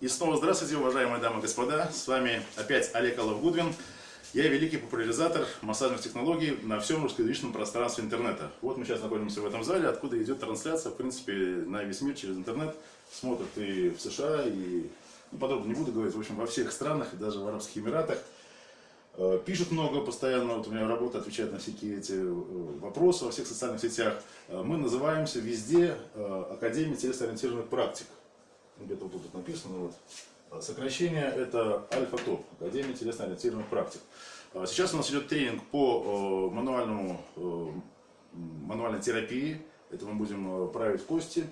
И снова здравствуйте, уважаемые дамы и господа. С вами опять Олег Алов-Гудвин. Я великий популяризатор массажных технологий на всем русскоязычном пространстве интернета. Вот мы сейчас находимся в этом зале, откуда идет трансляция, в принципе, на весь мир через интернет. Смотрят и в США, и, ну, подробно не буду говорить, в общем, во всех странах, и даже в Арабских Эмиратах. Э, пишут много постоянно, вот у меня работа отвечает на всякие эти э, вопросы во всех социальных сетях. Э, мы называемся везде Академией телесно-ориентированных практик где-то вот тут написано, вот, а, сокращение это альфа-топ, Академия телесно-ориентированных практик. А, сейчас у нас идет тренинг по мануальному, мануальной терапии, это мы будем править кости.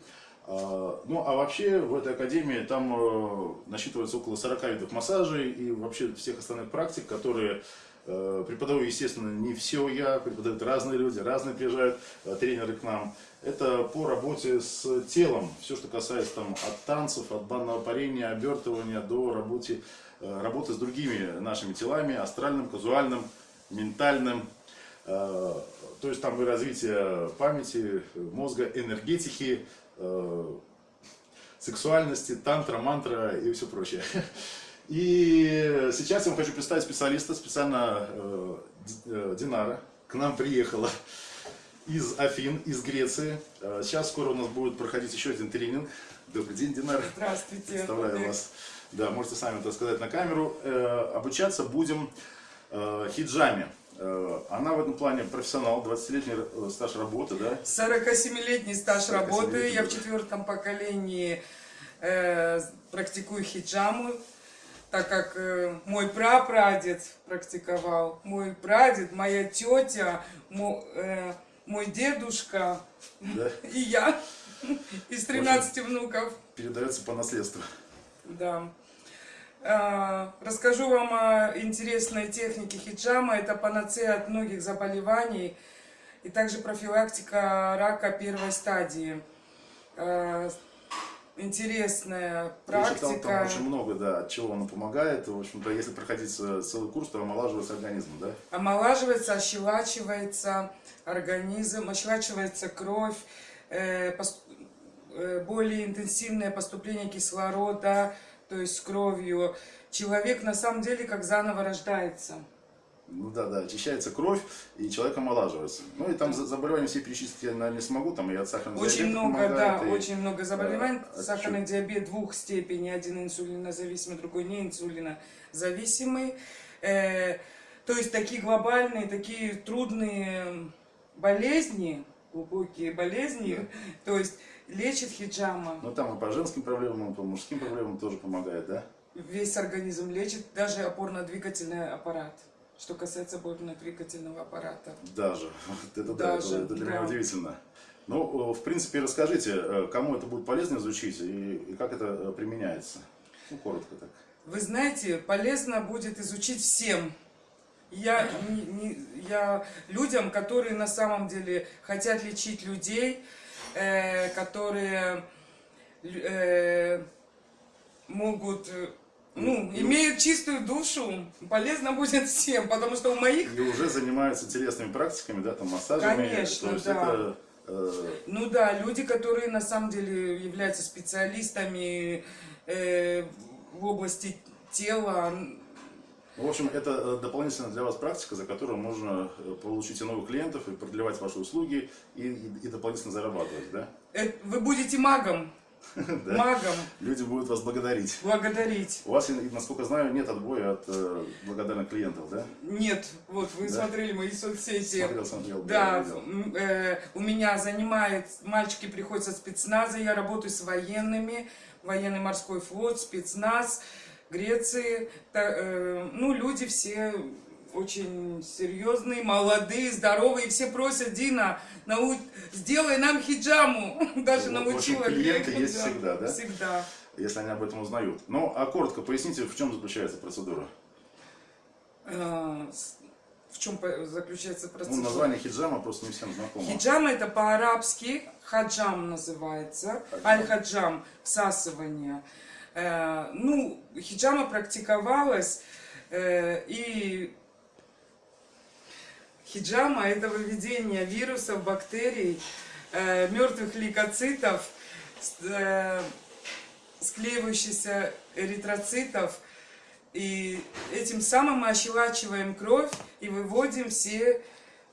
А, ну, а вообще в этой академии там насчитывается около 40 видов массажей и вообще всех остальных практик, которые преподаю, естественно, не все я, преподают разные люди, разные приезжают тренеры к нам это по работе с телом. Все, что касается там, от танцев, от банного парения, обертывания до работы, э, работы с другими нашими телами, астральным, казуальным, ментальным. Э, то есть там и развитие памяти, мозга, энергетики, э, сексуальности, тантра, мантра и все прочее. И сейчас я вам хочу представить специалиста, специально Динара, к нам приехала из Афин, из Греции. Э, сейчас скоро у нас будет проходить еще один тренинг. Добрый день, Динар. Здравствуйте. Представляю вас. Да, можете сами это сказать на камеру. Э, обучаться будем э, хиджаме. Она в этом плане профессионал, 20-летний стаж работы, да? 47-летний стаж работы. Я в четвертом поколении э, практикую хиджаму, так как э, мой прапрадед практиковал, мой прадед, моя тетя, мой, э, мой дедушка да? и я из 13 внуков. Передается по наследству. Да. А, расскажу вам о интересной технике хиджама. Это панацея от многих заболеваний и также профилактика рака первой стадии. Интересная практика. Я читал, там очень много, да, от чего она помогает. В общем-то, если проходить целый курс, то омолаживается организм, да? Омолаживается, ощелачивается организм, ощелачивается кровь, э, э, более интенсивное поступление кислорода, то есть с кровью. Человек на самом деле как заново рождается. Ну да, да, очищается кровь, и человек омолаживается. Ну и там заболевания все перечислить я, наверное, не смогу, там и от сахарного очень диабета много, помогает, да, и, очень много заболеваний. Да, Сахарный от... диабет двух степеней, один инсулинозависимый, другой не инсулинозависимый. Э, то есть такие глобальные, такие трудные болезни, глубокие болезни, то есть лечит хиджама. Ну там и по женским проблемам, и по мужским проблемам тоже помогает, да? Весь организм лечит, даже опорно-двигательный аппарат. Что касается опорно-двигательного аппарата. Даже. Это, даже, да, это, это для меня удивительно. Ну, в принципе, расскажите, э, кому это будет полезно изучить и, и как это э, применяется? Ну, коротко так. Вы знаете, полезно будет изучить всем. Я, не, не, я людям, которые на самом деле хотят лечить людей, э, которые э, могут ну, имеют чистую душу, полезно будет всем, потому что у моих... И уже занимаются телесными практиками, да, там массажами. Конечно, да. Это, э... Ну да, люди, которые на самом деле являются специалистами э, в области тела. В общем, это э, дополнительная для вас практика, за которую можно э, получить и новых клиентов, и продлевать ваши услуги, и, и, и дополнительно зарабатывать, да? Э, вы будете магом. магом. Люди будут вас благодарить. Благодарить. У вас, насколько знаю, нет отбоя от э, благодарных клиентов, да? Нет. Вот вы да? смотрели мои соцсети. Смотрел, смотрел. Да. да э, у меня занимает, мальчики приходят со спецназа, я работаю с военными, военный морской флот, спецназ, Греции. Та, э, ну, люди все очень серьезные, молодые, здоровые, все просят Дина, нау... сделай нам хиджаму. Даже ну, научила. В клиенты есть да, всегда, да? Всегда. Если они об этом узнают. Ну, а коротко поясните, в чем заключается процедура? А, в чем заключается процедура? Ну, название хиджама просто не всем знакомо. Хиджама это по-арабски, хаджам называется, аль-хаджам, всасывание. Э, ну, хиджама практиковалась, э, и Хиджама – это выведение вирусов, бактерий, э, мертвых лейкоцитов, э, склеивающихся эритроцитов. И этим самым мы ощелачиваем кровь и выводим все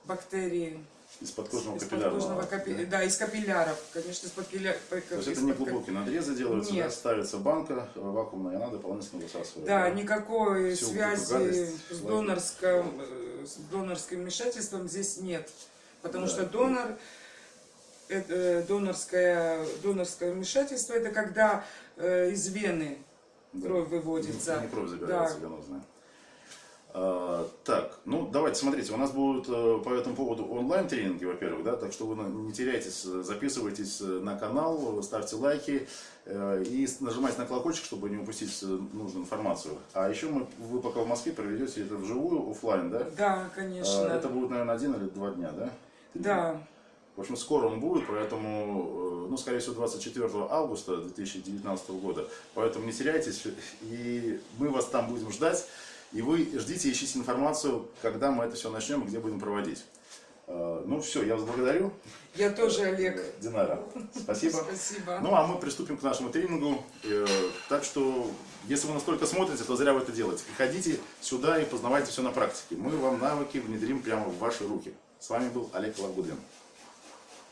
бактерии. Из подкожного Из капиллярного. подкожного капи- Да, из капилляров, конечно, из капилля- То есть это не глубокие надрезы делаются, Нет. да, ставится банка э, вакуумная, и она дополнительно высасывает. Да, никакой Всю связи гадость с, слазит. С донорским вмешательством здесь нет. Потому Да. что донор, это, э, донорское, донорское вмешательство, это когда э, из вены кровь выводится. Не, не кровь забирается Да. венозная. А, так, ну давайте, смотрите, у нас будут э, по этому поводу онлайн-тренинги, во-первых, да, так что вы не теряйтесь, э, записывайтесь э, на канал, ставьте лайки и нажимайте на колокольчик, чтобы не упустить нужную информацию. А еще мы, вы пока в Москве проведете это вживую, оффлайн, да? Да, А, конечно. Это будет, наверное, один или два дня, да? Да, В общем, скоро он будет, поэтому, ну, скорее всего, 24 августа 2019 года. Поэтому не теряйтесь, и мы вас там будем ждать. И вы ждите, ищите информацию, когда мы это все начнем и где будем проводить. Э, Ну, все, я вас благодарю. я тоже, Олег. Э, Динара, спасибо. Спасибо. Ну, а мы приступим к нашему тренингу. Э, Так что, если вы настолько смотрите, то зря вы это делаете. Приходите сюда и познавайте все на практике. Мы вам навыки внедрим прямо в ваши руки. С вами был Олег Лагудин.